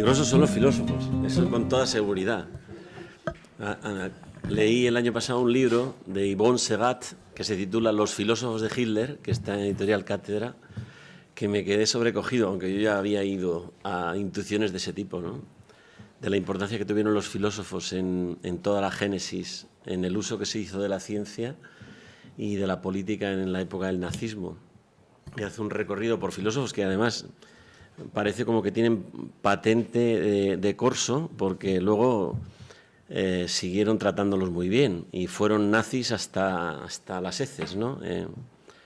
Peligrosos son los filósofos, eso con toda seguridad. Leí el año pasado un libro de Yvonne Segat que se titula Los filósofos de Hitler, que está en editorial Cátedra, que me quedé sobrecogido, aunque yo ya había ido a intuiciones de ese tipo, ¿no? de la importancia que tuvieron los filósofos en, en toda la génesis, en el uso que se hizo de la ciencia y de la política en la época del nazismo. Y hace un recorrido por filósofos que además parece como que tienen patente de, corso, porque luego eh, siguieron tratándolos muy bien y fueron nazis hasta, hasta las heces, ¿no? Eh,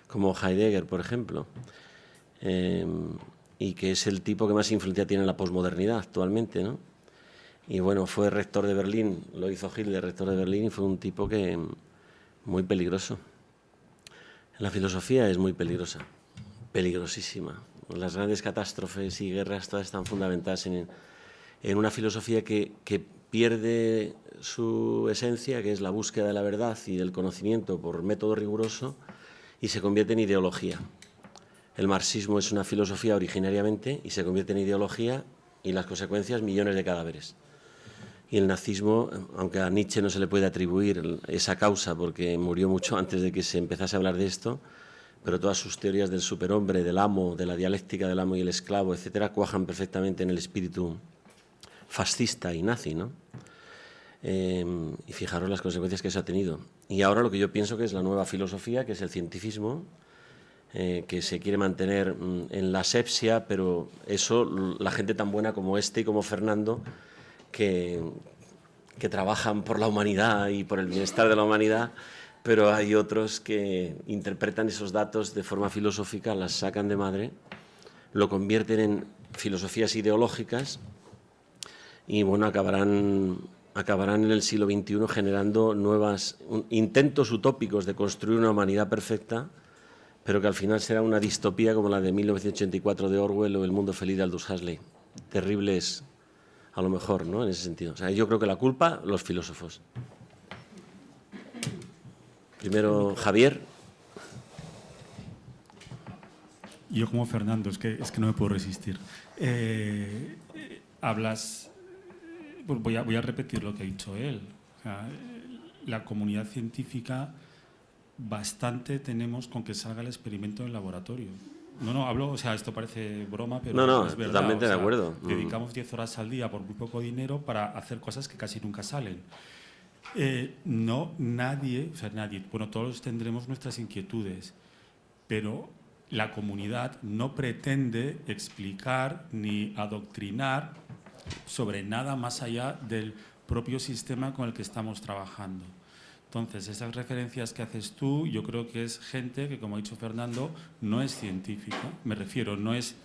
como Heidegger, por ejemplo, eh, y que es el tipo que más influencia tiene en la posmodernidad actualmente, ¿no? Y bueno, fue rector de Berlín, lo hizo Hitler, rector de Berlín, y fue un tipo que muy peligroso. La filosofía es muy peligrosa, peligrosísima. Las grandes catástrofes y guerras todas están fundamentadas en, una filosofía que, pierde su esencia, que es la búsqueda de la verdad y del conocimiento por método riguroso, y se convierte en ideología. El marxismo es una filosofía originariamente y se convierte en ideología y las consecuencias millones de cadáveres. Y el nazismo, aunque a Nietzsche no se le puede atribuir esa causa porque murió mucho antes de que se empezase a hablar de esto, pero todas sus teorías del superhombre, del amo, de la dialéctica del amo y el esclavo, etcétera, cuajan perfectamente en el espíritu fascista y nazi, ¿no? Em, y fijaros las consecuencias que eso ha tenido. Y ahora lo que yo pienso que es la nueva filosofía, que es el cientifismo, eh, que se quiere mantener mm, en la asepsia, pero eso, la gente tan buena como este y como Fernando, que, que trabajan por la humanidad y por el bienestar de la humanidad, pero hay otros que interpretan esos datos de forma filosófica, las sacan de madre, lo convierten en filosofías ideológicas y bueno, acabarán, acabarán en el siglo XXI generando nuevos intentos utópicos de construir una humanidad perfecta, pero que al final será una distopía como la de 1984 de Orwell o El mundo feliz de Aldous Huxley. Terribles, a lo mejor, ¿no? En ese sentido. O sea, yo creo que la culpa, los filósofos. Primero Javier. Yo como Fernando, es que, es que no me puedo resistir. Eh, hablas, pues voy, a, voy a repetir lo que ha dicho él. la comunidad científica bastante tenemos con que salga el experimento en el laboratorio. No, no, hablo, o sea, esto parece broma, pero no, no, es verdad. totalmente de acuerdo. Mm. Dedicamos 10 horas al día por muy poco dinero para hacer cosas que casi nunca salen. Eh, no, nadie, o sea, nadie, bueno, todos tendremos nuestras inquietudes, pero la comunidad no pretende explicar ni adoctrinar sobre nada más allá del propio sistema con el que estamos trabajando. Entonces, esas referencias que haces tú, yo creo que es gente que, como ha dicho Fernando, no es científica, me refiero, no es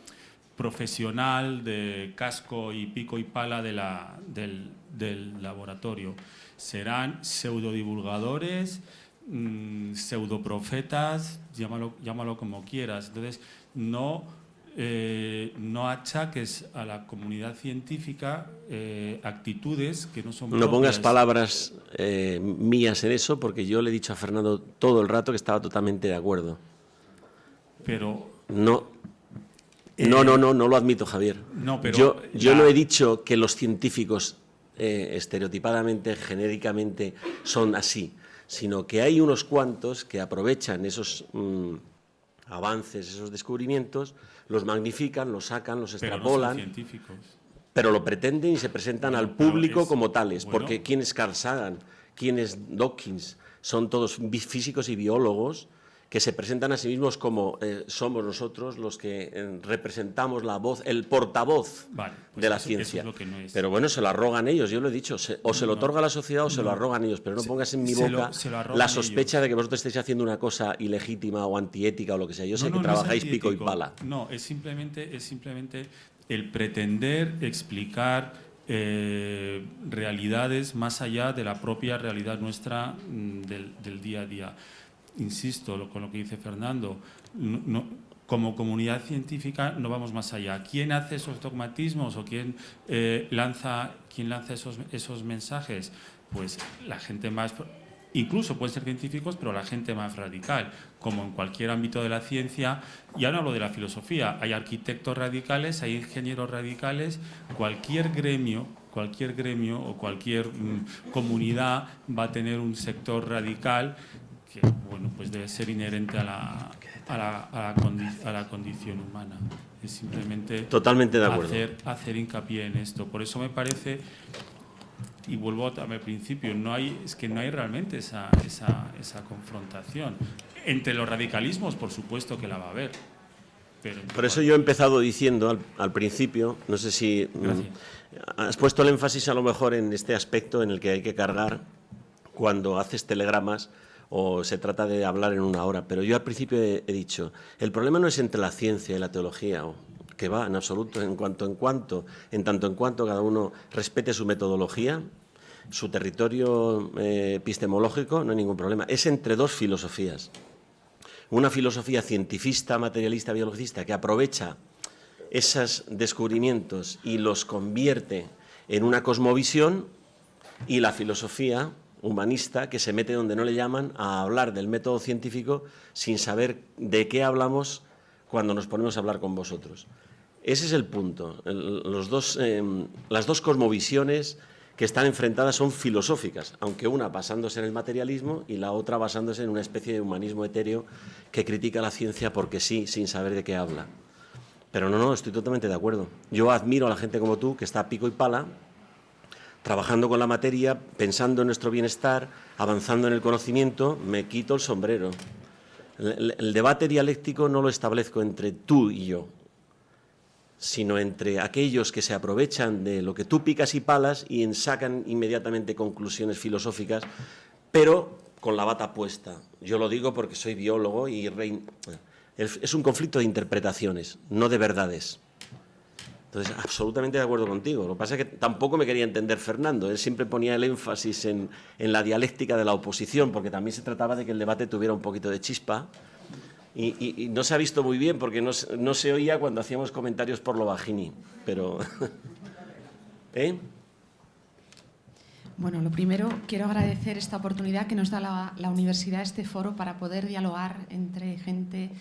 profesional de casco y pico y pala de la, del, del laboratorio serán pseudodivulgadores, mmm, pseudoprofetas, llámalo, llámalo como quieras. Entonces, no, eh, no achaques a la comunidad científica eh, actitudes que no son No pongas palabras eh, mías en eso, porque yo le he dicho a Fernando todo el rato que estaba totalmente de acuerdo. Pero... No, no, no, no, no lo admito, Javier. No, pero yo, yo no he dicho que los científicos eh, estereotipadamente, genéricamente, son así, sino que hay unos cuantos que aprovechan esos mm, avances, esos descubrimientos, los magnifican, los sacan, los extrapolan. Pero científicos. Pero lo pretenden y se presentan al público como tales, porque ¿quién es Carl Sagan? ¿Quién es Dawkins? Son todos físicos y biólogos que se presentan a sí mismos como eh, somos nosotros los que eh, representamos la voz, el portavoz pues de la ciencia. Pero bueno, se lo arrogan ellos, yo lo he dicho, o se lo otorga la sociedad o se lo arrogan ellos, pero no pongas en mi boca la sospecha de que vosotros estéis haciendo una cosa ilegítima o antiética o lo que sea. Yo sé que trabajáis pico y pala. No, es simplemente, es simplemente el pretender explicar eh, realidades más allá de la propia realidad nuestra mm, del, del día a día insisto con lo que dice Fernando, como comunidad científica no vamos más allá. ¿Quién hace esos dogmatismos o quién, eh, lanza, quién lanza esos, esos mensajes? Pues la gente más Incluso pueden ser científicos, pero la gente más radical, como en cualquier ámbito de la ciencia. Ya no hablo de la filosofía, hay arquitectos radicales, hay ingenieros radicales, cualquier gremio, cualquier gremio o cualquier mm, comunidad va a tener un sector radical que bueno, pues debe ser inherente a la, a la, a la, condición humana. Es simplemente Totalmente de acuerdo. Hacer, hacer hincapié en esto. Por eso me parece y vuelvo al principio, no hay, es que no hay realmente esa, esa, esa confrontación. Entre los radicalismos, por supuesto que la va a haber. Pero por eso yo he empezado diciendo al, al principio, no sé si mm, has puesto el énfasis a lo mejor en este aspecto en el que hay que cargar cuando haces telegramas o se trata de hablar en una hora, pero yo al principio he, dicho, el problema no es entre la ciencia y la teología, o que va en absoluto, en cuanto en cuanto, en tanto en cuanto cada uno respete su metodología, su territorio eh, epistemológico, no hay ningún problema. Es entre dos filosofías. Una filosofía cientifista, materialista, biologista, que aprovecha esos descubrimientos y los convierte en una cosmovisión, y la filosofía humanista que se mete donde no le llaman a hablar del método científico sin saber de qué hablamos cuando nos ponemos a hablar con vosotros. Ese es el punto. los dos, em, las dos cosmovisiones que están enfrentadas son filosóficas, aunque una basándose en el materialismo y la otra basándose en una especie de humanismo etéreo que critica la ciencia porque sí, sin saber de qué habla. Pero no, no, estoy totalmente de acuerdo. Yo admiro a la gente como tú, que está pico y pala, trabajando con la materia, pensando en nuestro bienestar, avanzando en el conocimiento, me quito el sombrero. el debate dialéctico no lo establezco entre tú y yo, sino entre aquellos que se aprovechan de lo que tú picas y palas y sacan inmediatamente conclusiones filosóficas, pero con la bata puesta. Yo lo digo porque soy biólogo y es un conflicto de interpretaciones, no de verdades. Entonces, absolutamente de acuerdo contigo. Lo que pasa es que tampoco me quería entender Fernando. Él siempre ponía el énfasis en, en la dialéctica de la oposición, porque también se trataba de que el debate tuviera un poquito de chispa y, no se ha visto muy bien porque no, se oía cuando hacíamos comentarios por lo bajini, pero... ¿Eh? Bueno, lo primero, quiero agradecer esta oportunidad que nos da la, la, universidad, este foro, para poder dialogar entre gente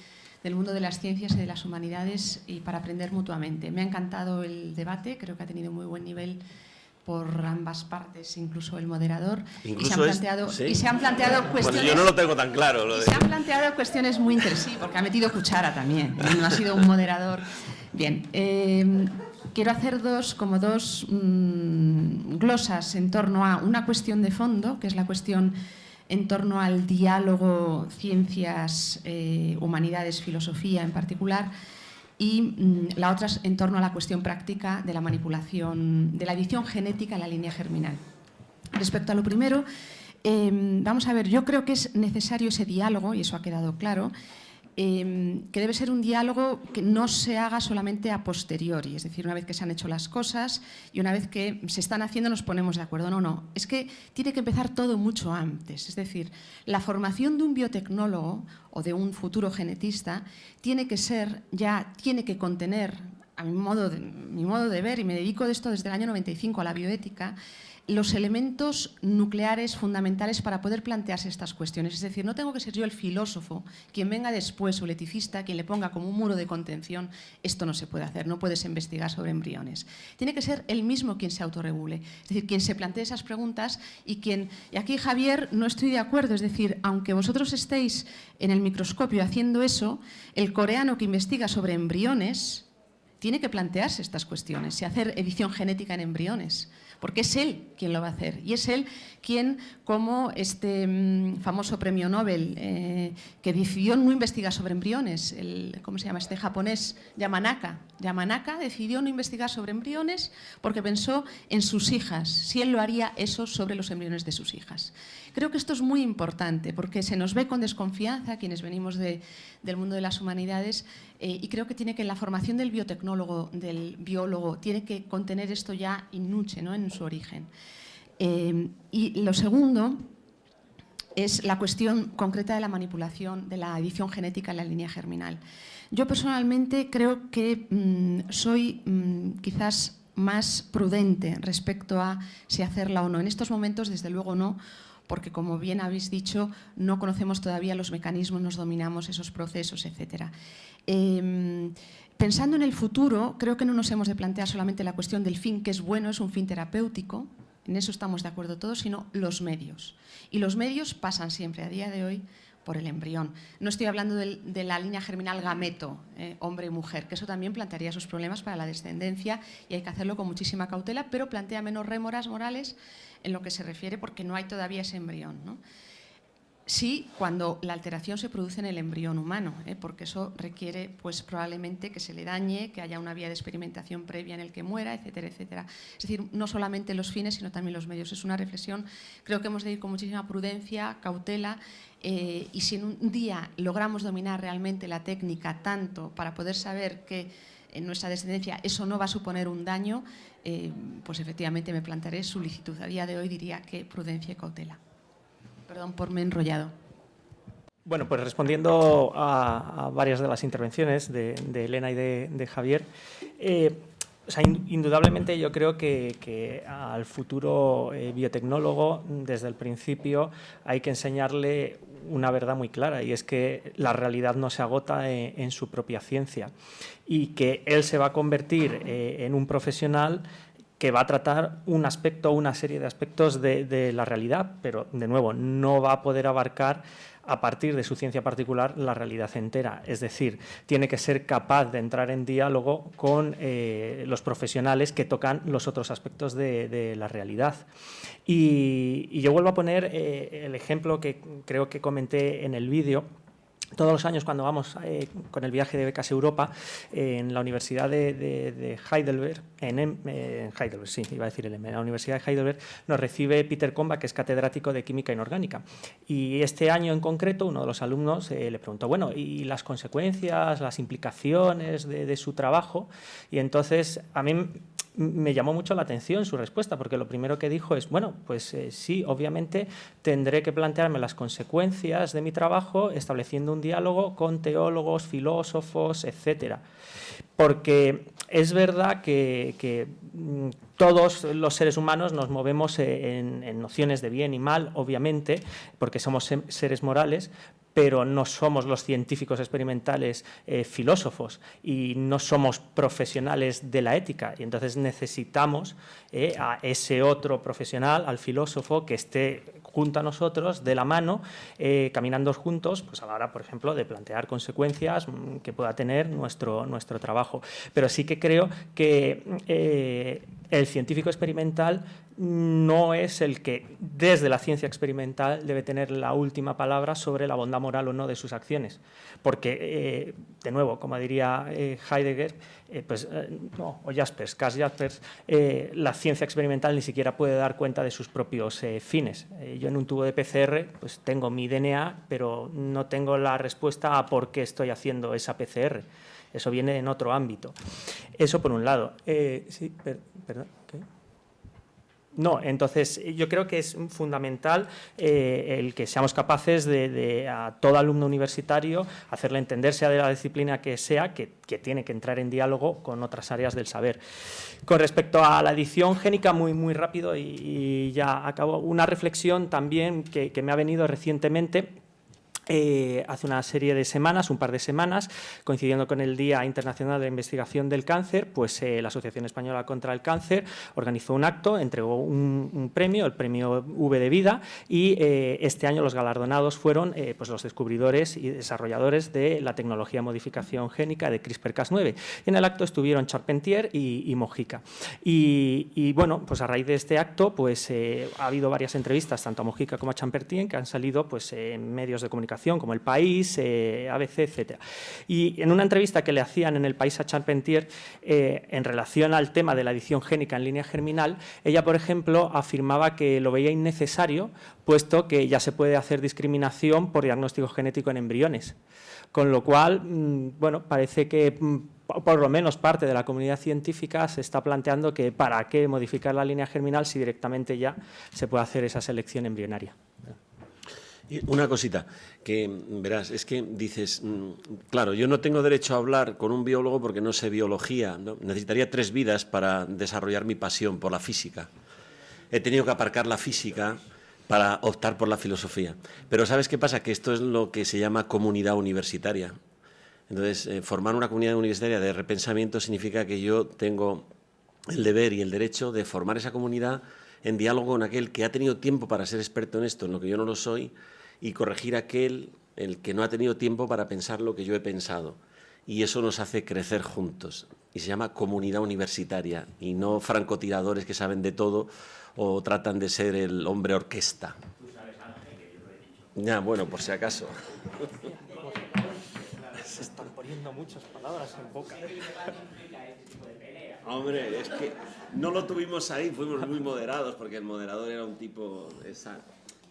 del mundo de las ciencias y de las humanidades y para aprender mutuamente. Me ha encantado el debate, creo que ha tenido muy buen nivel por ambas partes, incluso el moderador, y, se han planteado, y se han planteado cuestiones... yo no lo tengo tan claro. Se han planteado cuestiones muy interesantes, porque ha metido cuchara también, no ha sido un moderador. Bien, eh, quiero hacer dos, como dos mm, glosas en torno a una cuestión de fondo, que es la cuestión en torno al diálogo ciencias, eh, humanidades, filosofía en particular, y mm, la otra en torno a la cuestión práctica de la manipulación, de la edición genética en la línea germinal. Respecto a lo primero, em, vamos a ver, yo creo que es necesario ese diálogo, y eso ha quedado claro, Em, que debe ser un diálogo que no se haga solamente a posteriori, es decir, una vez que se han hecho las cosas y una vez que se están haciendo nos ponemos de acuerdo. No, no, es que tiene que empezar todo mucho antes. Es decir, la formación de un biotecnólogo o de un futuro genetista tiene que ser ya, tiene que contener, a mi modo de, mi modo de ver, y me dedico de esto desde el año 95 a la bioética, los elementos nucleares fundamentales para poder plantearse estas cuestiones. Es decir, no tengo que ser yo el filósofo, quien venga después o el eticista, quien le ponga como un muro de contención, esto no se puede hacer, no puedes investigar sobre embriones. Tiene que ser él mismo quien se autorregule, es decir, quien se plantee esas preguntas y quien... Y aquí, Javier, no estoy de acuerdo, es decir, aunque vosotros estéis en el microscopio haciendo eso, el coreano que investiga sobre embriones tiene que plantearse estas cuestiones y hacer edición genética en embriones porque es él quien lo va a hacer y es él quien, como este mm, famoso premio Nobel eh, que decidió no investigar sobre embriones, el, ¿cómo se llama este japonés? Yamanaka. Yamanaka decidió no investigar sobre embriones porque pensó en sus hijas, si él lo haría eso sobre los embriones de sus hijas. Creo que esto es muy importante porque se nos ve con desconfianza quienes venimos del mundo de las humanidades eh, y creo que tiene que la formación del biotecnólogo, del biólogo, tiene que contener esto ya in nuce, ¿no? en su origen. Eh, y lo segundo es la cuestión concreta de la manipulación de la edición genética en la línea germinal. Yo personalmente creo que mm, soy mm, quizás más prudente respecto a si hacerla o no. En estos momentos, desde luego no, porque como bien habéis dicho, no conocemos todavía los mecanismos, nos dominamos esos procesos, etc. Em, pensando en el futuro, creo que no nos hemos de plantear solamente la cuestión del fin, que es bueno, es un fin terapéutico, en eso estamos de acuerdo todos, sino los medios. Y los medios pasan siempre, a día de hoy, por el embrión. No estoy hablando de, la línea germinal gameto, eh, hombre y mujer, que eso también plantearía sus problemas para la descendencia y hay que hacerlo con muchísima cautela, pero plantea menos rémoras morales en lo que se refiere porque no hay todavía ese embrión. ¿no? Sí, cuando la alteración se produce en el embrión humano, ¿eh? porque eso requiere pues, probablemente que se le dañe, que haya una vía de experimentación previa en el que muera, etcétera, etcétera. Es decir, no solamente los fines, sino también los medios. Es una reflexión, creo que hemos de ir con muchísima prudencia, cautela, eh, y si en un día logramos dominar realmente la técnica tanto para poder saber que en nuestra descendencia eso no va a suponer un daño, eh, pues efectivamente me plantearé solicitud. A día de hoy diría que prudencia y cautela. Perdón por me enrollado. Bueno, pues respondiendo a, varias de las intervenciones de, Elena y de, Javier, eh, indudablemente yo creo que, al futuro eh, biotecnólogo, desde el principio, hay que enseñarle una verdad muy clara y es que la realidad no se agota en, su propia ciencia y que él se va a convertir eh, en un profesional que va a tratar un aspecto o una serie de aspectos de, la realidad, pero de nuevo no va a poder abarcar a partir de su ciencia particular la realidad entera. Es decir, tiene que ser capaz de entrar en diálogo con eh, los profesionales que tocan los otros aspectos de, la realidad. Y, yo vuelvo a poner eh, el ejemplo que creo que comenté en el vídeo, todos los años cuando vamos eh, con el viaje de becas Europa en la Universidad de, Heidelberg, en, Heidelberg, sí, iba a decir en la Universidad de Heidelberg nos recibe Peter Comba, que es catedrático de Química Inorgánica. Y este año en concreto uno de los alumnos eh, le preguntó, bueno, ¿y las consecuencias, las implicaciones de, de su trabajo? Y entonces a mí me llamó mucho la atención su respuesta, porque lo primero que dijo es, bueno, pues eh, sí, obviamente tendré que plantearme las consecuencias de mi trabajo estableciendo un diálogo con teólogos, filósofos, etcétera. Porque es verdad que, mm, todos los seres humanos nos movemos en, en, nociones de bien y mal, obviamente, porque somos seres morales, pero no somos los científicos experimentales eh, filósofos y no somos profesionales de la ética. Y entonces necesitamos eh, a ese otro profesional, al filósofo, que esté junto a nosotros, de la mano, eh, caminando juntos, pues a la hora, por ejemplo, de plantear consecuencias mm, que pueda tener nuestro, nuestro trabajo. Pero sí que creo que el científico experimental no es el que desde la ciencia experimental debe tener la última palabra sobre la bondad moral o no de sus acciones. Porque, eh, de nuevo, como diría eh, Heidegger, eh, pues, no, o Jaspers, Cass Jaspers, la ciencia experimental ni siquiera puede dar cuenta de sus propios fines. yo en un tubo de PCR pues tengo mi DNA, pero no tengo la respuesta a por qué estoy haciendo esa PCR. Eso viene en otro ámbito. Eso por un lado. sí, perdón. No, entonces yo creo que es fundamental eh, el que seamos capaces de, a todo alumno universitario hacerle entender, sea de la disciplina que sea, que, tiene que entrar en diálogo con otras áreas del saber. Con respecto a la edición génica, muy, muy rápido y, ya acabo, una reflexión también que me ha venido recientemente eh, hace una serie de semanas, un par de semanas, coincidiendo con el Día Internacional de Investigación del Cáncer, pues eh, la Asociación Española contra el Cáncer organizó un acto, entregó un, premio, el premio V de Vida, y eh, este año los galardonados fueron pues los descubridores y desarrolladores de la tecnología de modificación génica de CRISPR-Cas9. Y en el acto estuvieron Charpentier y, Mojica. Y, bueno, pues a raíz de este acto pues ha habido varias entrevistas, tanto a Mojica como a Charpentier, que han salido pues, en medios de comunicación como El País, eh, ABC, etc. Y en una entrevista que le hacían en El País a Charpentier eh, en relación al tema de la edición génica en línea germinal, ella, por ejemplo, afirmaba que lo veía innecesario, puesto que ya se puede hacer discriminación por diagnóstico genético en embriones. Con lo cual, mm, bueno, parece que mm, por lo menos parte de la comunidad científica se está planteando que para qué modificar la línea germinal si directamente ya se puede hacer esa selección embrionaria. Una cosita, que verás, es que dices, mm, claro, yo no tengo derecho a hablar con un biólogo porque no sé biología, necesitaría tres vidas para desarrollar mi pasión por la física. He tenido que aparcar la física para optar por la filosofía. Pero ¿sabes qué pasa? Que esto es lo que se llama comunidad universitaria. Entonces, eh, formar una comunidad universitaria de repensamiento significa que yo tengo el deber y el derecho de formar esa comunidad en diálogo con aquel que ha tenido tiempo para ser experto en esto, en lo que yo no lo soy, y corregir aquel el que no ha tenido tiempo para pensar lo que yo he pensado. Y eso nos hace crecer juntos. Y se llama comunidad universitaria, y no francotiradores que saben de todo o tratan de ser el hombre orquesta. Ya, bueno, por si acaso. Se están poniendo muchas palabras en boca. Hombre, es que no lo tuvimos ahí, fuimos muy moderados porque el moderador era un tipo esa,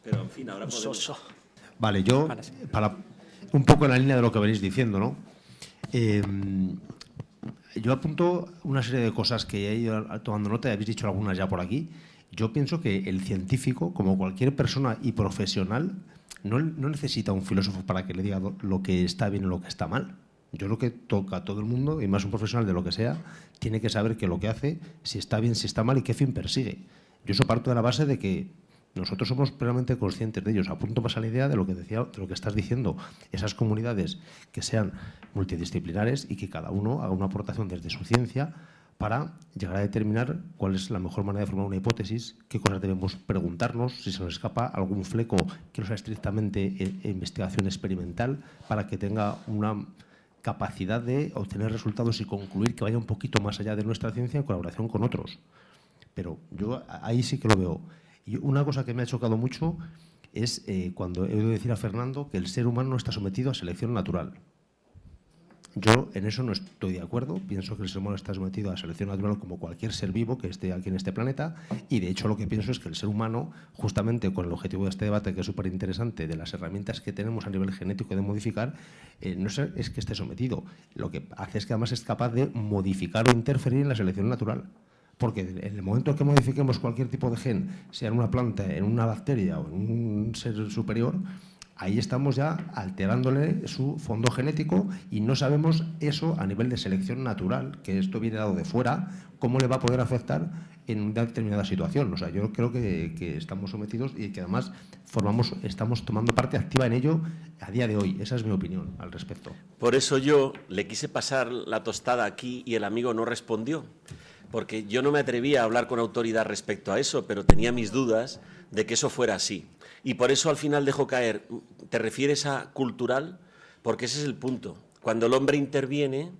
pero en fin, ahora podemos. Soso. Vale, yo, para un poco en la línea de lo que venís diciendo, ¿no? Eh, yo apunto una serie de cosas que he ido tomando nota, y habéis dicho algunas ya por aquí. Yo pienso que el científico, como cualquier persona y profesional, no, no necesita un filósofo para que le diga lo que está bien o lo que está mal. Yo creo que toca a todo el mundo, y más un profesional de lo que sea, tiene que saber que lo que hace, si está bien, si está mal y qué fin persigue. Yo eso parto de la base de que nosotros somos plenamente conscientes de ellos. Apunto más a la idea de lo que decía, de lo que estás diciendo. Esas comunidades que sean multidisciplinares y que cada uno haga una aportación desde su ciencia para llegar a determinar cuál es la mejor manera de formar una hipótesis, qué cosas debemos preguntarnos, si se nos escapa algún fleco que no sea estrictamente eh, investigación experimental, para que tenga una capacidad de obtener resultados y concluir que vaya un poquito más allá de nuestra ciencia en colaboración con otros. Pero yo ahí sí que lo veo. Y una cosa que me ha chocado mucho es eh, cuando he oído decir a Fernando que el ser humano no está sometido a selección natural. Yo en eso no estoy de acuerdo, pienso que el ser humano está sometido a selección natural como cualquier ser vivo que esté aquí en este planeta y de hecho lo que pienso es que el ser humano, justamente con el objetivo de este debate que es súper interesante, de las herramientas que tenemos a nivel genético de modificar, eh, no es, que esté sometido, lo que hace es que además es capaz de modificar o interferir en la selección natural. Porque en el momento que modifiquemos cualquier tipo de gen, sea en una planta, en una bacteria o en un ser superior, ahí estamos ya alterándole su fondo genético y no sabemos eso a nivel de selección natural, que esto viene dado de fuera, cómo le va a poder afectar en una determinada situación. O sea, yo creo que, que, estamos sometidos y que además formamos, estamos tomando parte activa en ello a día de hoy. Esa es mi opinión al respecto. Por eso yo le quise pasar la tostada aquí y el amigo no respondió. Porque yo no me atrevía a hablar con autoridad respecto a eso, pero tenía mis dudas de que eso fuera así. Y por eso al final dejo caer, ¿te refieres a cultural? Porque ese es el punto. Cuando el hombre interviene,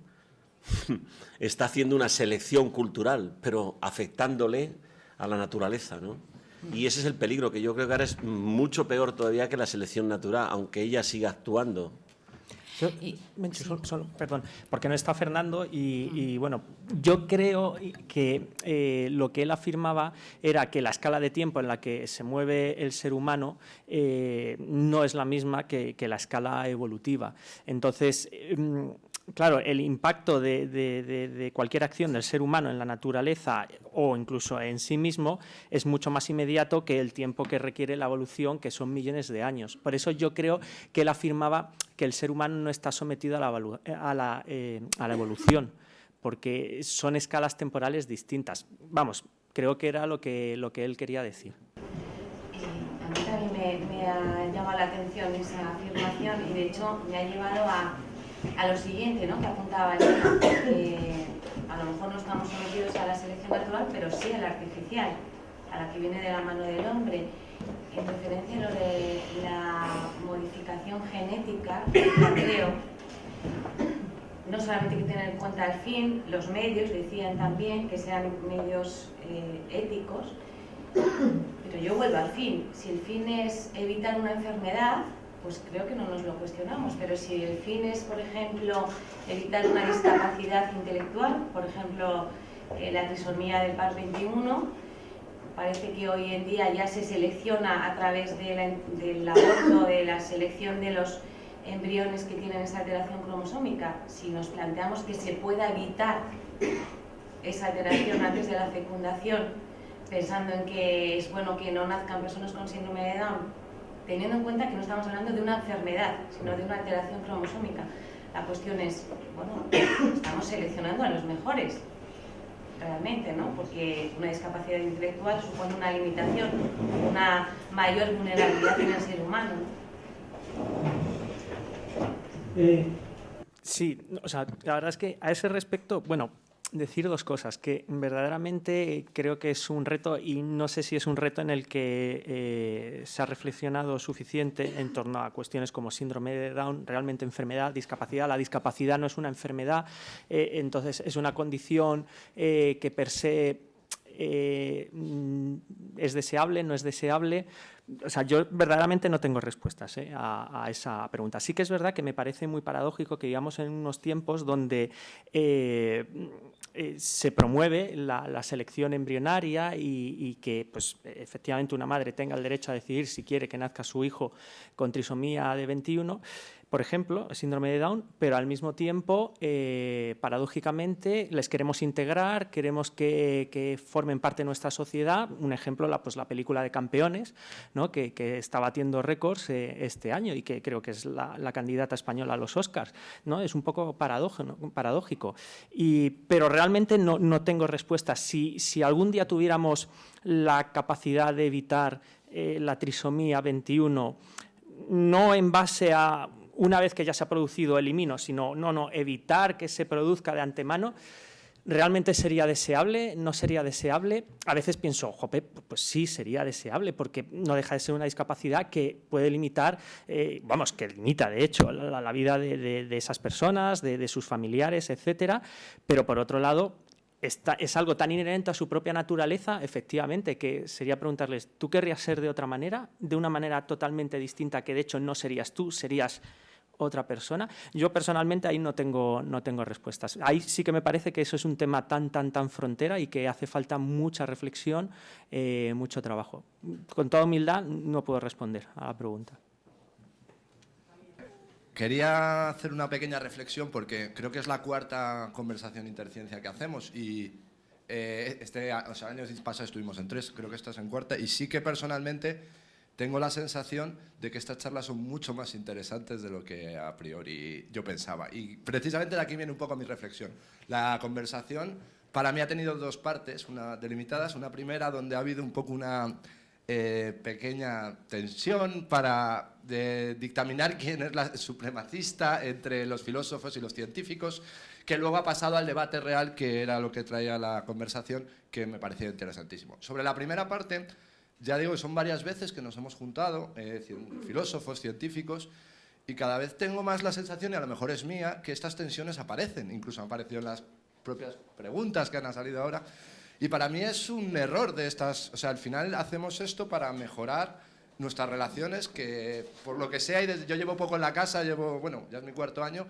está haciendo una selección cultural, pero afectándole a la naturaleza, ¿no? Y ese es el peligro, que yo creo que ahora es mucho peor todavía que la selección natural, aunque ella siga actuando yo, y, solo, solo, perdón, porque no está Fernando y, y bueno, yo creo que eh, lo que él afirmaba era que la escala de tiempo en la que se mueve el ser humano eh, no es la misma que, que, la escala evolutiva. Entonces, eh, claro, el impacto de, cualquier acción del ser humano en la naturaleza o incluso en sí mismo es mucho más inmediato que el tiempo que requiere la evolución, que son millones de años. Por eso yo creo que él afirmaba que el ser humano no está sometido a la, a la, eh, a la evolución, porque son escalas temporales distintas. Vamos, creo que era lo que, lo que él quería decir. A mí también me, me ha llamado la atención esa afirmación y de hecho me ha llevado a a lo siguiente ¿no? que apuntaba Elena, que a lo mejor no estamos sometidos a la selección natural, pero sí a la artificial, a la que viene de la mano del hombre. En referencia a lo de la modificación genética, creo, no solamente hay que tener en cuenta el fin, los medios, decían también que sean medios eh, éticos, pero yo vuelvo al fin. Si el fin es evitar una enfermedad, pues creo que no nos lo cuestionamos, pero si el fin es, por ejemplo, evitar una discapacidad intelectual, por ejemplo, eh, la trisomía del par 21, parece que hoy en día ya se selecciona a través del aborto, de la selección de los embriones que tienen esa alteración cromosómica. Si nos planteamos que se pueda evitar esa alteración antes de la fecundación, pensando en que es bueno que no nazcan personas con síndrome de Down, teniendo en cuenta que no estamos hablando de una enfermedad, sino de una alteración cromosómica. La cuestión es, bueno, estamos seleccionando a los mejores. realmente, ¿no? Porque una discapacidad intelectual supone una limitación, una mayor vulnerabilidad en el ser humano. Eh, sí, o sea, la verdad es que a ese respecto, bueno, decir dos cosas, que verdaderamente creo que es un reto y no sé si es un reto en el que eh, se ha reflexionado suficiente en torno a cuestiones como síndrome de Down, realmente enfermedad, discapacidad. La discapacidad no es una enfermedad, eh, entonces es una condición eh, que per se es deseable, no es deseable. O sea, yo verdaderamente no tengo respuestas a, a, esa pregunta. Sí que es verdad que me parece muy paradójico que vivamos en unos tiempos donde eh, se promueve la, selección embrionaria y, que pues, efectivamente una madre tenga el derecho a decidir si quiere que nazca su hijo con trisomía de 21 por ejemplo, síndrome de Down, pero al mismo tiempo, eh, paradójicamente, les queremos integrar, queremos que, formen parte de nuestra sociedad. Un ejemplo, la, pues, la película de Campeones, ¿no? que, está batiendo récords eh, este año y que creo que es la, candidata española a los Oscars. ¿no? Es un poco paradójico. Pero realmente no, no tengo respuesta. Si, si, algún día tuviéramos la capacidad de evitar eh, la trisomía 21, no en base a una vez que ya se ha producido elimino, sino no, no, evitar que se produzca de antemano, ¿realmente sería deseable? ¿No sería deseable? A veces pienso, jope, pues sí, sería deseable, porque no deja de ser una discapacidad que puede limitar, eh, vamos, que limita de hecho la, vida de, esas personas, de, sus familiares, etcétera, pero por otro lado, es algo tan inherente a su propia naturaleza, efectivamente, que sería preguntarles, ¿tú querrías ser de otra manera? De una manera totalmente distinta, que de hecho no serías tú, serías otra persona. Yo personalmente ahí no tengo, no tengo respuestas. Ahí sí que me parece que eso es un tema tan, tan, tan frontera y que hace falta mucha reflexión, eh, mucho trabajo. Con toda humildad no puedo responder a la pregunta. Quería hacer una pequeña reflexión porque creo que es la cuarta conversación interciencia que hacemos y eh, este o sea, año pasado estuvimos en tres, creo que esta es en cuarta y sí que personalmente tengo la sensación de que estas charlas son mucho más interesantes de lo que a priori yo pensaba. Y precisamente de aquí viene un poco mi reflexión. La conversación para mí ha tenido dos partes una delimitadas. Una primera donde ha habido un poco una eh, pequeña tensión para dictaminar quién es la supremacista entre los filósofos y los científicos, que luego ha pasado al debate real, que era lo que traía la conversación, que me pareció interesantísimo. Sobre la primera parte, ya digo que son varias veces que nos hemos juntado, eh, filósofos, científicos, y cada vez tengo más la sensación, y a lo mejor es mía, que estas tensiones aparecen, incluso han aparecido en las propias preguntas que han salido ahora, y para mí es un error de estas, o sea, al final hacemos esto para mejorar nuestras relaciones, que por lo que sea, y yo llevo poco en la casa, llevo, bueno, ya es mi cuarto año,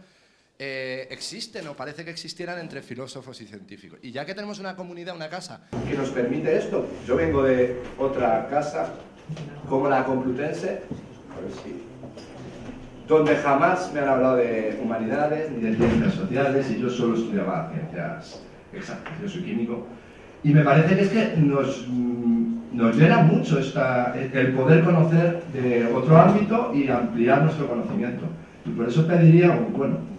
eh, existen o parece que existieran entre filósofos y científicos. Y ya que tenemos una comunidad, una casa que nos permite esto, yo vengo de otra casa, como la Complutense, a ver si, donde jamás me han hablado de humanidades ni de ciencias sociales y yo solo estudiaba ciencias exactas, yo soy químico. Y me parece que es que nos, mm, nos llena mucho esta, el poder conocer de otro ámbito y ampliar nuestro conocimiento. Y por eso pediría, bueno,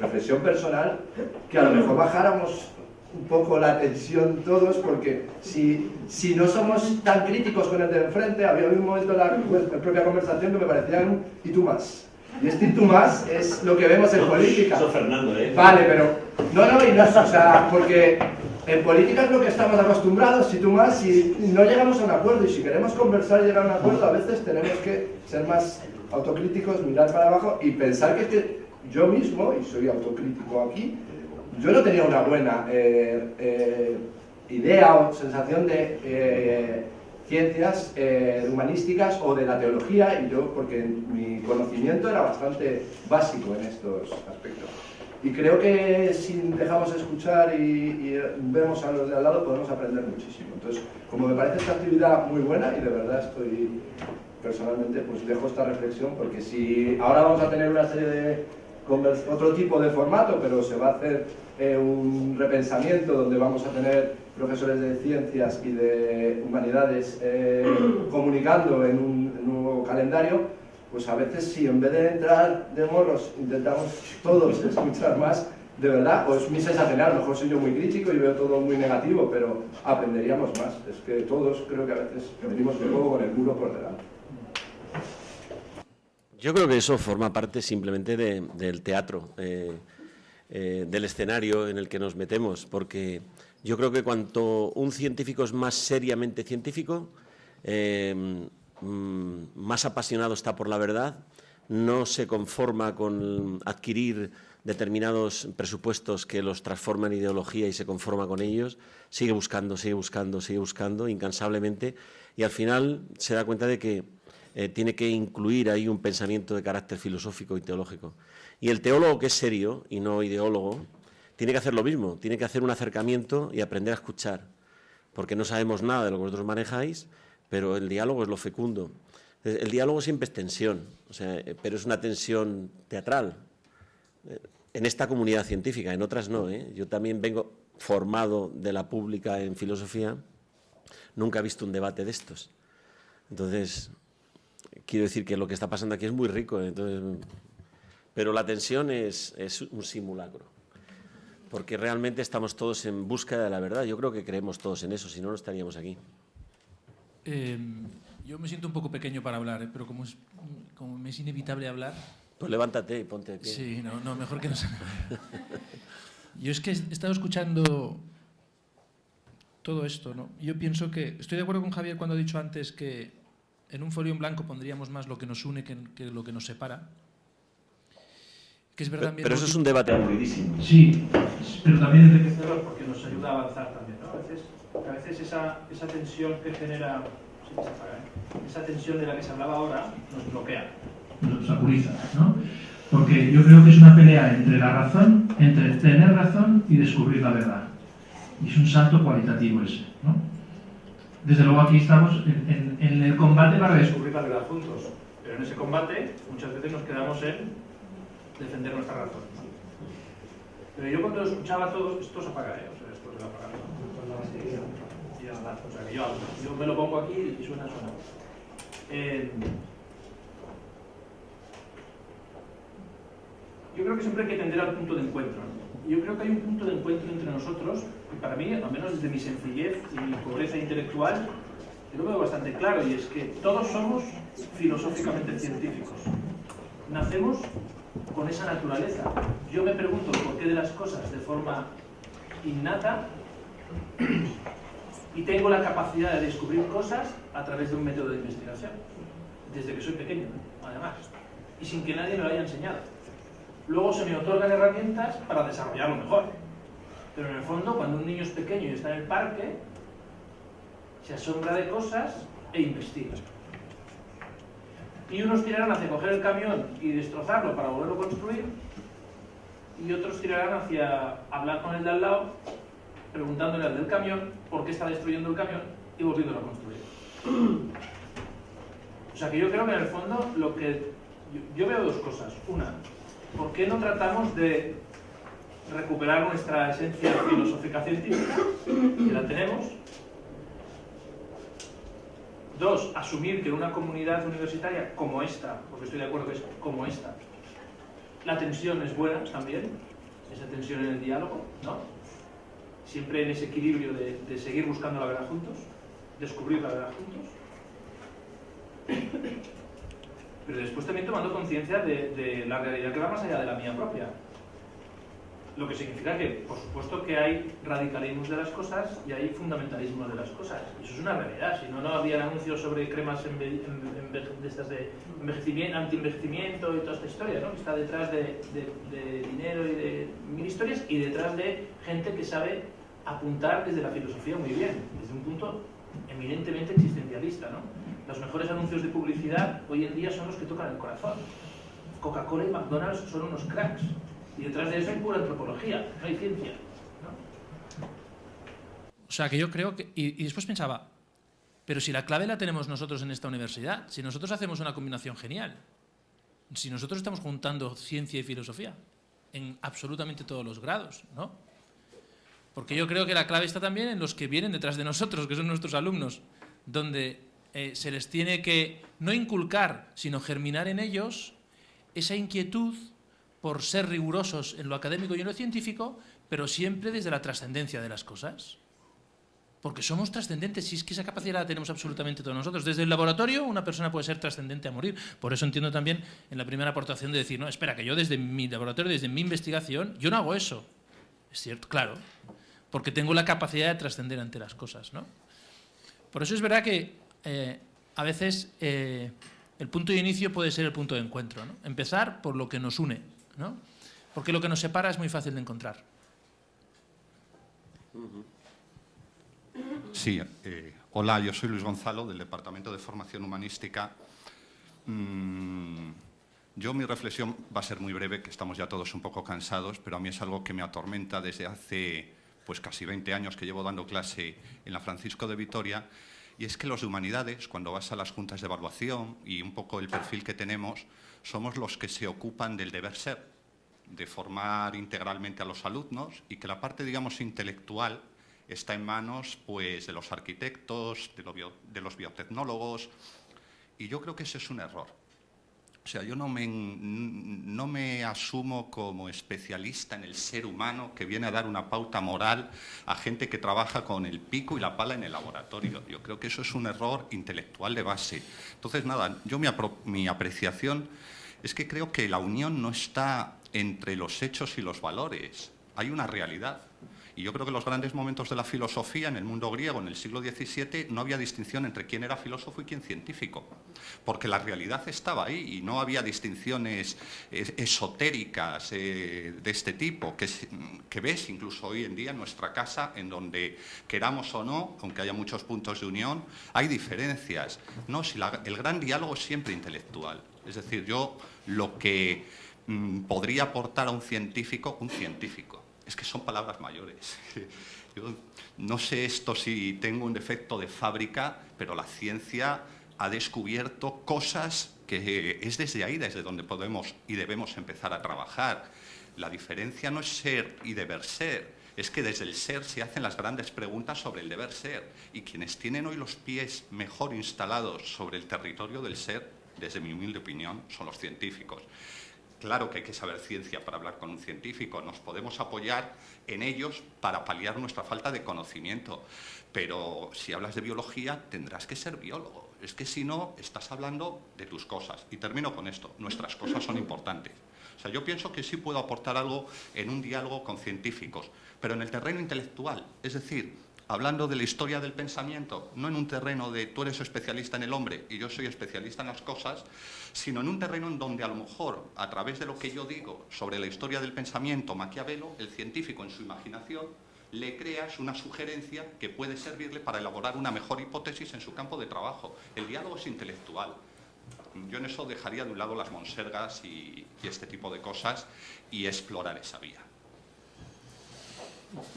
reflexión personal, que a lo mejor bajáramos un poco la tensión todos, porque si, si no somos tan críticos con el de enfrente, había un momento en la, propia conversación que me parecía un y tú más. Y este y tú más es lo que vemos en política. Eso Fernando, ¿eh? Vale, pero... No, no, y no, o sea, porque en política es lo que estamos acostumbrados, si tú más, si no llegamos a un acuerdo, y si queremos conversar y llegar a un acuerdo, a veces tenemos que ser más autocríticos, mirar para abajo y pensar que, que yo mismo, y soy autocrítico aquí, yo no tenía una buena eh, eh, idea o sensación de eh, ciencias humanísticas o de la teología, y yo, porque mi conocimiento era bastante básico en estos aspectos. Y creo que si dejamos escuchar y, vemos a los de al lado podemos aprender muchísimo. Entonces, como me parece esta actividad muy buena y de verdad estoy personalmente, pues dejo esta reflexión porque si ahora vamos a tener una serie de otro tipo de formato, pero se va a hacer eh, un repensamiento donde vamos a tener profesores de ciencias y de humanidades eh, comunicando en un, nuevo calendario, pues a veces si en vez de entrar de morros intentamos todos escuchar más, de verdad, o es mi sensación, a lo mejor soy yo muy crítico y veo todo muy negativo, pero aprenderíamos más. Es que todos creo que a veces venimos de nuevo con el muro por delante. Yo creo que eso forma parte simplemente del teatro, eh, eh, del escenario en el que nos metemos, porque yo creo que cuanto un científico es más seriamente científico, eh, mm, más apasionado está por la verdad, no se conforma con adquirir determinados presupuestos que los transforman en ideología y se conforma con ellos, sigue buscando, sigue buscando, sigue buscando incansablemente y al final se da cuenta de que eh, tiene que incluir ahí un pensamiento de carácter filosófico y teológico. Y el teólogo que es serio y no ideólogo, tiene que hacer lo mismo, tiene que hacer un acercamiento y aprender a escuchar, porque no sabemos nada de lo que vosotros manejáis, pero el diálogo es lo fecundo. El diálogo siempre es tensión, o sea, eh, pero es una tensión teatral, en esta comunidad científica, en otras no. ¿eh? Yo también vengo formado de la pública en filosofía, nunca he visto un debate de estos. Entonces, quiero decir que lo que está pasando aquí es muy rico, entonces, pero la tensión es, un simulacro, porque realmente estamos todos en búsqueda de la verdad. Yo creo que creemos todos en eso, si no, no estaríamos aquí. Em, yo me siento un poco pequeño para hablar, ¿eh? pero como, como me es inevitable hablar, pues levántate y ponte de pie. Sí, no, no mejor que no se... Yo es que he estado escuchando todo esto, ¿no? Yo pienso que... Estoy de acuerdo con Javier cuando ha dicho antes que en un folio en blanco pondríamos más lo que nos une que, lo que nos separa. Que es verdad pero, pero eso es un debate aburridísimo. Sí, pero también enriquecedor porque nos ayuda a avanzar también, ¿no? A veces, a veces esa, esa tensión que genera... ¿eh? Esa tensión de la que se hablaba ahora nos bloquea obstaculiza, ¿no? Porque yo creo que es una pelea entre la razón, entre tener razón y descubrir la verdad. Y es un salto cualitativo ese, ¿no? Desde luego aquí estamos en, el combate para descubrir la verdad juntos. Pero en ese combate muchas veces nos quedamos en defender nuestra razón. Pero yo cuando escuchaba todo, esto se apaga, ¿eh? O sea, esto se va a apagar. O sea, que yo, yo me lo pongo aquí y suena, suena. Eh, yo creo que siempre hay que tender al punto de encuentro. Yo creo que hay un punto de encuentro entre nosotros, y para mí, al menos desde mi sencillez y mi pobreza intelectual, yo lo veo bastante claro, y es que todos somos filosóficamente científicos. Nacemos con esa naturaleza. Yo me pregunto por qué de las cosas de forma innata y tengo la capacidad de descubrir cosas a través de un método de investigación, desde que soy pequeño, además, y sin que nadie me lo haya enseñado luego se me otorgan herramientas para desarrollarlo mejor. Pero en el fondo, cuando un niño es pequeño y está en el parque, se asombra de cosas e investiga. Y unos tirarán hacia coger el camión y destrozarlo para volverlo a construir, y otros tirarán hacia hablar con el de al lado, preguntándole al del camión por qué está destruyendo el camión y volviéndolo a construir. O sea que yo creo que en el fondo lo que... yo veo dos cosas. Una, ¿por qué no tratamos de recuperar nuestra esencia filosófica científica, que la tenemos? Dos, asumir que en una comunidad universitaria como esta, porque estoy de acuerdo que es como esta, la tensión es buena también, esa tensión en el diálogo, ¿no? Siempre en ese equilibrio de, de seguir buscando la verdad juntos, descubrir la verdad juntos pero después también tomando conciencia de, la realidad que va más allá de la mía propia. Lo que significa que, por supuesto, que hay radicalismos de las cosas y hay fundamentalismos de las cosas. Eso es una realidad. Si no, no habría anuncios sobre cremas de estas de envejecimiento, anti-envejecimiento y toda esta historia, ¿no? que está detrás de, de dinero y de mil historias y detrás de gente que sabe apuntar desde la filosofía muy bien, desde un punto eminentemente existencialista. ¿no? Los mejores anuncios de publicidad hoy en día son los que tocan el corazón. Coca-Cola y McDonald's son unos cracks. Y detrás de eso hay pura antropología, no hay ciencia. O sea, que yo creo que... Y, después pensaba, pero si la clave la tenemos nosotros en esta universidad, si nosotros hacemos una combinación genial, si nosotros estamos juntando ciencia y filosofía en absolutamente todos los grados, ¿no? Porque yo creo que la clave está también en los que vienen detrás de nosotros, que son nuestros alumnos, donde eh, se les tiene que no inculcar, sino germinar en ellos esa inquietud por ser rigurosos en lo académico y en lo científico, pero siempre desde la trascendencia de las cosas. Porque somos trascendentes, y es que esa capacidad la tenemos absolutamente todos nosotros. Desde el laboratorio una persona puede ser trascendente a morir. Por eso entiendo también en la primera aportación de decir, no, espera, que yo desde mi laboratorio, desde mi investigación, yo no hago eso. Es cierto, claro, porque tengo la capacidad de trascender ante las cosas. ¿no? Por eso es verdad que eh, a veces eh, el punto de inicio puede ser el punto de encuentro. ¿no? Empezar por lo que nos une, ¿no? porque lo que nos separa es muy fácil de encontrar. Sí, eh, hola, yo soy Luis Gonzalo del Departamento de Formación Humanística. Mm, yo mi reflexión va a ser muy breve, que estamos ya todos un poco cansados, pero a mí es algo que me atormenta desde hace pues casi 20 años que llevo dando clase en la Francisco de Vitoria, y es que los de humanidades, cuando vas a las juntas de evaluación y un poco el perfil que tenemos, somos los que se ocupan del deber ser, de formar integralmente a los alumnos y que la parte, digamos, intelectual está en manos pues, de los arquitectos, de, los biotecnólogos, y yo creo que ese es un error. O sea, yo no me, no me, asumo como especialista en el ser humano que viene a dar una pauta moral a gente que trabaja con el pico y la pala en el laboratorio. Yo creo que eso es un error intelectual de base. Entonces, nada, yo mi, mi apreciación es que creo que la unión no está entre los hechos y los valores. Hay una realidad. Y yo creo que los grandes momentos de la filosofía en el mundo griego en el siglo XVII no había distinción entre quién era filósofo y quién científico, porque la realidad estaba ahí y no había distinciones esotéricas eh, de este tipo, que, que ves incluso hoy en día en nuestra casa, en donde queramos o no, aunque haya muchos puntos de unión, hay diferencias. No, si el gran diálogo es siempre intelectual. Es decir, yo lo que mm, podría aportar a un científico, un científico es que son palabras mayores. Yo no sé esto si tengo un defecto de fábrica, pero la ciencia ha descubierto cosas que es desde ahí, desde donde podemos y debemos empezar a trabajar. La diferencia no es ser y deber ser, es que desde el ser se hacen las grandes preguntas sobre el deber ser. Y quienes tienen hoy los pies mejor instalados sobre el territorio del ser, desde mi humilde opinión, son los científicos. Claro que hay que saber ciencia para hablar con un científico, nos podemos apoyar en ellos para paliar nuestra falta de conocimiento, pero si hablas de biología tendrás que ser biólogo, es que si no estás hablando de tus cosas. Y termino con esto, nuestras cosas son importantes. O sea, yo pienso que sí puedo aportar algo en un diálogo con científicos, pero en el terreno intelectual, es decir, hablando de la historia del pensamiento, no en un terreno de tú eres especialista en el hombre y yo soy especialista en las cosas, sino en un terreno en donde a lo mejor, a través de lo que yo digo sobre la historia del pensamiento Maquiavelo, el científico en su imaginación le creas una sugerencia que puede servirle para elaborar una mejor hipótesis en su campo de trabajo. El diálogo es intelectual. Yo en eso dejaría de un lado las monsergas y, este tipo de cosas y explorar esa vía.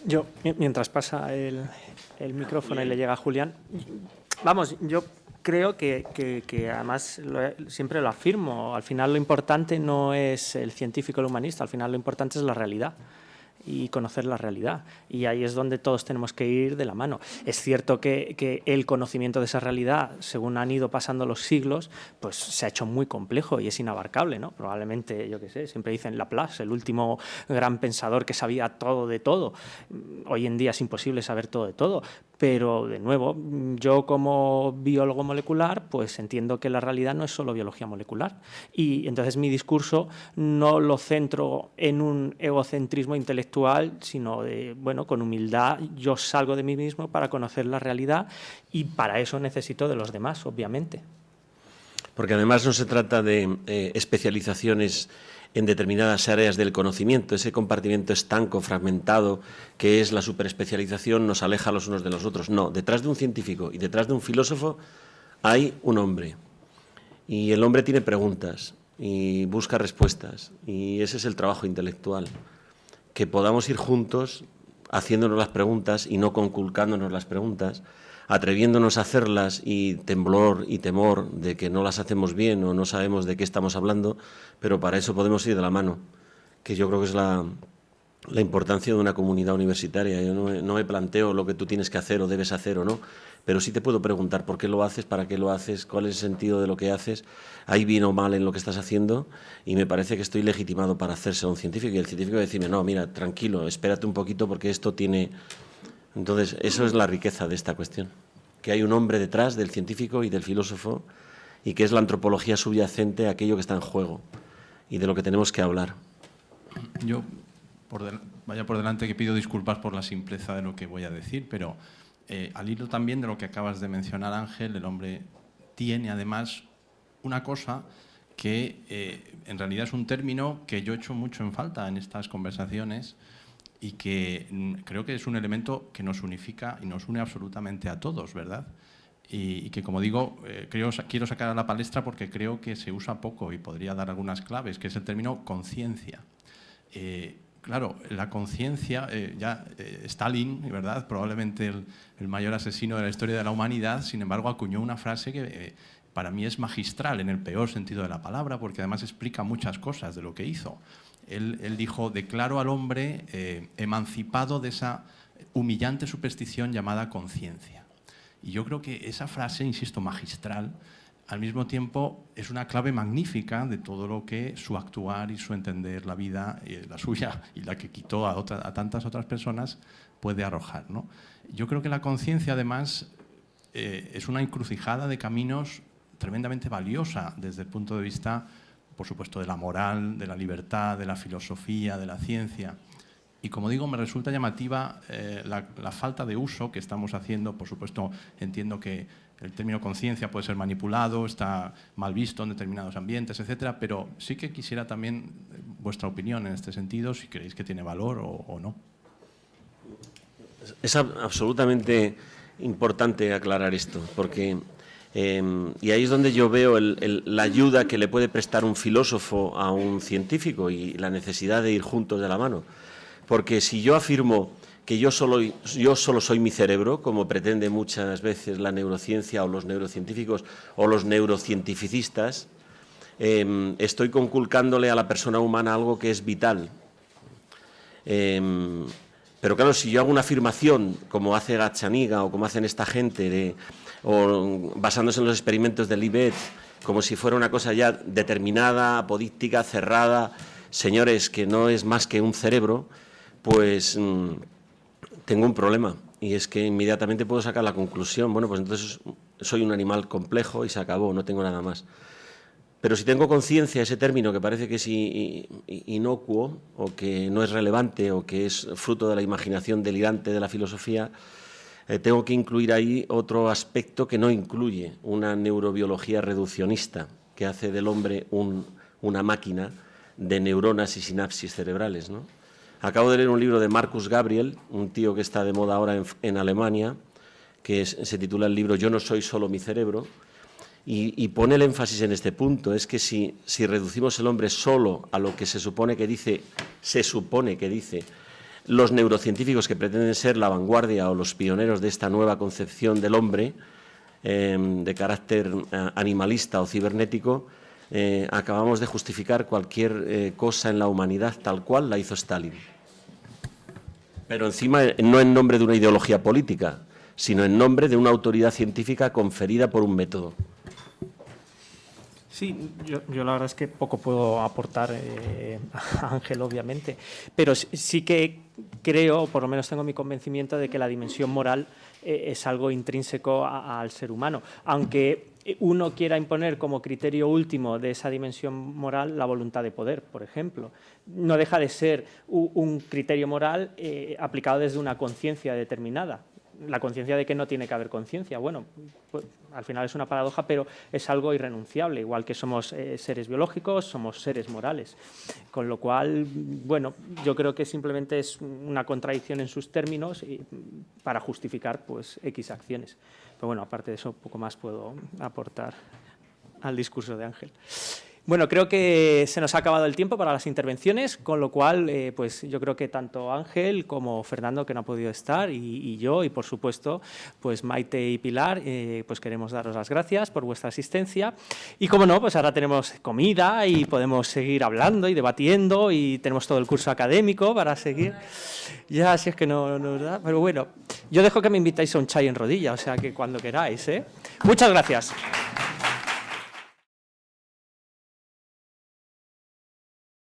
Yo, mientras pasa el, micrófono y le llega a Julián, vamos, yo creo que, que, además siempre lo afirmo, al final lo importante no es el científico o el humanista, al final lo importante es la realidad y conocer la realidad. Y ahí es donde todos tenemos que ir de la mano. Es cierto que, que, el conocimiento de esa realidad, según han ido pasando los siglos, pues se ha hecho muy complejo y es inabarcable, ¿no? Probablemente, yo qué sé, siempre dicen Laplace, el último gran pensador que sabía todo de todo. Hoy en día es imposible saber todo de todo, pero, de nuevo, yo como biólogo molecular, pues entiendo que la realidad no es solo biología molecular. Y entonces mi discurso no lo centro en un egocentrismo intelectual, sino de, bueno, con humildad yo salgo de mí mismo para conocer la realidad y para eso necesito de los demás, obviamente. Porque además no se trata de eh, especializaciones en determinadas áreas del conocimiento. Ese compartimiento estanco, fragmentado, que es la superespecialización, nos aleja los unos de los otros. No, detrás de un científico y detrás de un filósofo hay un hombre. Y el hombre tiene preguntas y busca respuestas. Y ese es el trabajo intelectual. Que podamos ir juntos haciéndonos las preguntas y no conculcándonos las preguntas, atreviéndonos a hacerlas y temblor y temor de que no las hacemos bien o no sabemos de qué estamos hablando, pero para eso podemos ir de la mano, que yo creo que es la, la importancia de una comunidad universitaria. Yo no, me planteo lo que tú tienes que hacer o debes hacer o no, pero sí te puedo preguntar por qué lo haces, para qué lo haces, cuál es el sentido de lo que haces, hay bien o mal en lo que estás haciendo y me parece que estoy legitimado para hacerse un científico y el científico decirme, no, mira, tranquilo, espérate un poquito porque esto tiene... Entonces, eso es la riqueza de esta cuestión, que hay un hombre detrás del científico y del filósofo y que es la antropología subyacente a aquello que está en juego y de lo que tenemos que hablar. Yo vaya por delante que pido disculpas por la simpleza de lo que voy a decir, pero eh, al hilo también de lo que acabas de mencionar, Ángel, el hombre tiene además una cosa que eh, en realidad es un término que yo echo mucho en falta en estas conversaciones y que mm, creo que es un elemento que nos unifica y nos une absolutamente a todos, ¿verdad? Y, que, como digo, eh, quiero sacar a la palestra porque creo que se usa poco y podría dar algunas claves, que es el término conciencia claro, la conciencia, eh, ya eh, Stalin, ¿verdad? probablemente el, mayor asesino de la historia de la humanidad, sin embargo acuñó una frase que eh, para mí es magistral en el peor sentido de la palabra, porque además explica muchas cosas de lo que hizo. Él, él dijo, declaro al hombre emancipado de esa humillante superstición llamada conciencia. Y yo creo que esa frase, insisto, magistral, al mismo tiempo es una clave magnífica de todo lo que su actuar y su entender la vida, eh, la suya y la que quitó a, tantas otras personas, puede arrojar. ¿no? Yo creo que la conciencia, además, eh, es una encrucijada de caminos tremendamente valiosa desde el punto de vista, por supuesto, de la moral, de la libertad, de la filosofía, de la ciencia. Y como digo, me resulta llamativa eh, la, falta de uso que estamos haciendo. Por supuesto, entiendo que el término conciencia puede ser manipulado, está mal visto en determinados ambientes, etcétera, pero sí que quisiera también eh, vuestra opinión en este sentido, si creéis que tiene valor o, no. Es absolutamente importante aclarar esto, porque em, y ahí es donde yo veo la ayuda que le puede prestar un filósofo a un científico y la necesidad de ir juntos de la mano. Porque si yo afirmo que yo solo, yo solo soy mi cerebro, como pretende muchas veces la neurociencia o los neurocientíficos o los neurocientificistas, em, estoy conculcándole a la persona humana algo que es vital. Em, pero claro, si yo hago una afirmación, como hace Gachaniga o como hacen esta gente, basándose en los experimentos de Libet, como si fuera una cosa ya determinada, apodíctica, cerrada, señores, que no es más que un cerebro, pues mm, tengo un problema y es que inmediatamente puedo sacar la conclusión, bueno, pues entonces soy un animal complejo y se acabó, no tengo nada más. Pero si tengo conciencia, ese término que parece que es inocuo o que no es relevante o que es fruto de la imaginación delirante de la filosofía, eh, tengo que incluir ahí otro aspecto que no incluye una neurobiología reduccionista que hace del hombre una máquina de neuronas y sinapsis cerebrales. ¿no? Acabo de leer un libro de Marcus Gabriel, un tío que está de moda ahora en, Alemania, que se titula el libro Yo no soy solo mi cerebro, y, pone el énfasis en este punto, es que si, reducimos el hombre solo a lo que se supone que dice, se supone que dice, los neurocientíficos que pretenden ser la vanguardia o los pioneros de esta nueva concepción del hombre, em, de carácter eh, animalista o cibernético, eh, acabamos de justificar cualquier eh, cosa en la humanidad tal cual la hizo Stalin. Pero encima no en nombre de una ideología política, sino en nombre de una autoridad científica conferida por un método. Sí, yo, la verdad es que poco puedo aportar eh, a Ángel, obviamente, pero sí que creo, por lo menos tengo mi convencimiento de que la dimensión moral eh, es algo intrínseco al ser humano, aunque uno quiera imponer como criterio último de esa dimensión moral la voluntad de poder, por ejemplo. No deja de ser un criterio moral eh, aplicado desde una conciencia determinada. La conciencia de que no tiene que haber conciencia. Bueno, pues, al final es una paradoja, pero es algo irrenunciable. Igual que somos eh, seres biológicos, somos seres morales. Con lo cual, bueno, yo creo que simplemente es una contradicción en sus términos para justificar pues, X acciones. Pero bueno, aparte de eso, poco más puedo aportar al discurso de Ángel. Bueno, creo que se nos ha acabado el tiempo para las intervenciones, con lo cual, eh, pues yo creo que tanto Ángel como Fernando, que no ha podido estar, y, yo, y por supuesto, pues Maite y Pilar, eh, pues queremos daros las gracias por vuestra asistencia. Y como no, pues ahora tenemos comida y podemos seguir hablando y debatiendo y tenemos todo el curso académico para seguir. Ya, si es que no, no ¿verdad? Pero bueno, yo dejo que me invitáis a un chai en rodilla, o sea que cuando queráis, ¿eh? Muchas gracias.